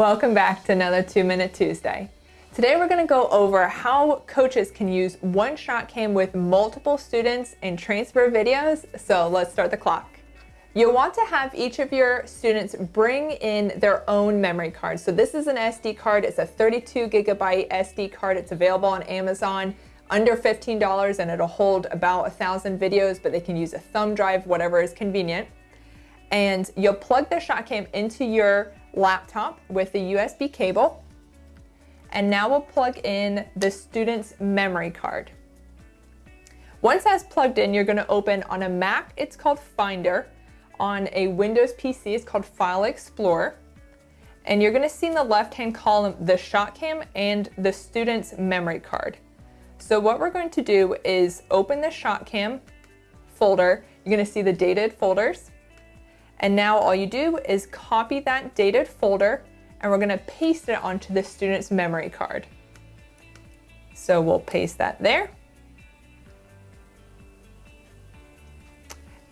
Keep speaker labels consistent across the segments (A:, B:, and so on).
A: Welcome back to another Two Minute Tuesday. Today we're going to go over how coaches can use one ShotCam with multiple students and transfer videos. So let's start the clock. You'll want to have each of your students bring in their own memory card. So this is an SD card. It's a 32 gigabyte SD card. It's available on Amazon under $15 and it'll hold about a thousand videos, but they can use a thumb drive, whatever is convenient. And you'll plug the ShotCam into your laptop with the USB cable. And now we'll plug in the student's memory card. Once that's plugged in, you're gonna open on a Mac, it's called Finder. On a Windows PC, it's called File Explorer. And you're gonna see in the left-hand column the ShotCam and the student's memory card. So what we're going to do is open the ShotCam folder. You're gonna see the dated folders. And now all you do is copy that dated folder and we're gonna paste it onto the student's memory card. So we'll paste that there.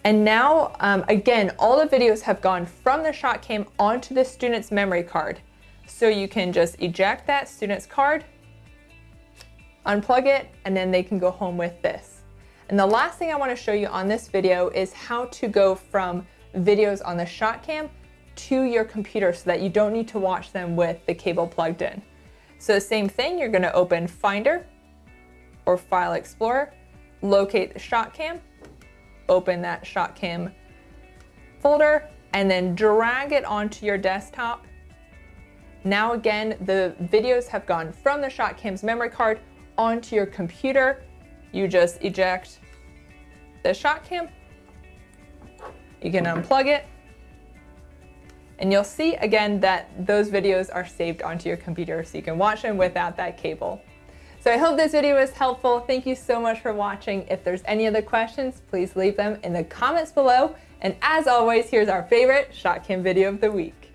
A: And now, um, again, all the videos have gone from the ShotCam onto the student's memory card. So you can just eject that student's card, unplug it, and then they can go home with this. And the last thing I wanna show you on this video is how to go from videos on the ShotCam to your computer so that you don't need to watch them with the cable plugged in. So same thing, you're gonna open Finder or File Explorer, locate the ShotCam, open that ShotCam folder, and then drag it onto your desktop. Now again, the videos have gone from the ShotCam's memory card onto your computer. You just eject the ShotCam you can unplug it and you'll see again that those videos are saved onto your computer so you can watch them without that cable. So I hope this video was helpful. Thank you so much for watching. If there's any other questions, please leave them in the comments below. And as always, here's our favorite ShotCam video of the week.